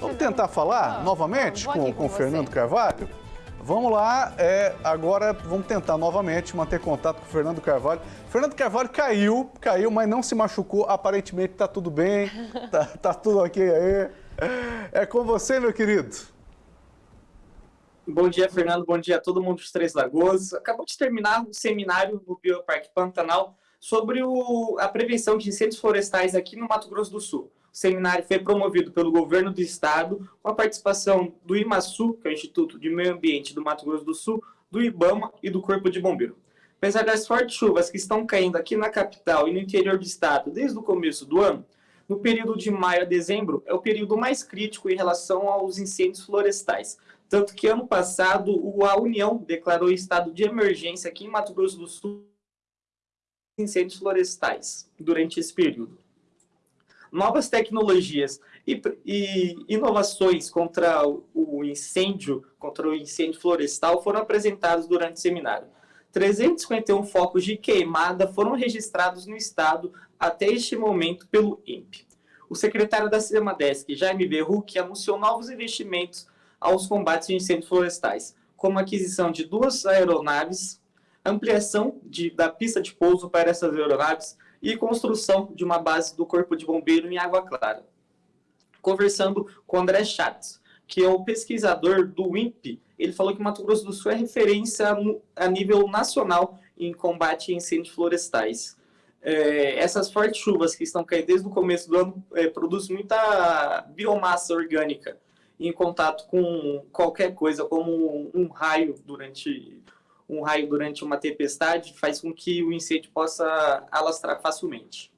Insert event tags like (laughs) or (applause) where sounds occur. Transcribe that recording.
Vamos tentar falar Ah, novamente com, com o Fernando. Carvalho? Vamos lá, é, agora vamos tentar novamente manter contato com o Fernando Carvalho. Fernando Carvalho caiu, caiu, mas não se machucou. Aparentemente tá tudo bem, (laughs) tá, tá tudo ok aí. É com você, meu querido. Bom dia, Fernando. Bom dia a todo mundo dos Três Lagoas. Acabou de terminar o seminário no Bioparque Pantanal sobre o- a prevenção de incêndios florestais aqui no Mato Grosso do Sul. O seminário foi promovido pelo governo do estado, com a participação do IMASU, que é o Instituto de Meio Ambiente do Mato Grosso do Sul, do IBAMA e do Corpo de Bombeiro. Apesar das fortes chuvas que estão caindo aqui na capital e no interior do estado desde o começo do ano, no período de maio a dezembro é o período mais crítico em relação aos incêndios florestais. Tanto que ano passado a União declarou estado de emergência aqui em Mato Grosso do Sul incêndios florestais durante esse período. Novas tecnologias e, e inovações contra o- incêndio, contra o incêndio florestal foram apresentados durante o seminário. 351 focos de queimada foram registrados no estado até este momento pelo INPE. O secretário da Semadesc, Jaime Berruc, anunciou novos investimentos aos combates de incêndios florestais, como a aquisição de duas aeronaves, ampliação de- da pista de pouso para essas aeronaves e construção de uma base do Corpo de Bombeiro em Água Clara. Conversando com André Schatz, que é o pesquisador do INPE, ele falou que Mato Grosso do Sul é referência a nível nacional em combate a incêndios florestais. É, essas fortes chuvas que estão caindo desde o começo do ano é, produzem muita biomassa orgânica em contato com qualquer coisa, como um raio durante um raio durante uma tempestade, faz com que o incêndio possa alastrar facilmente.